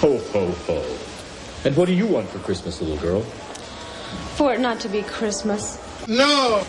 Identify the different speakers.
Speaker 1: Ho, ho, ho. And what do you want for Christmas, little girl?
Speaker 2: For it not to be Christmas.
Speaker 3: No!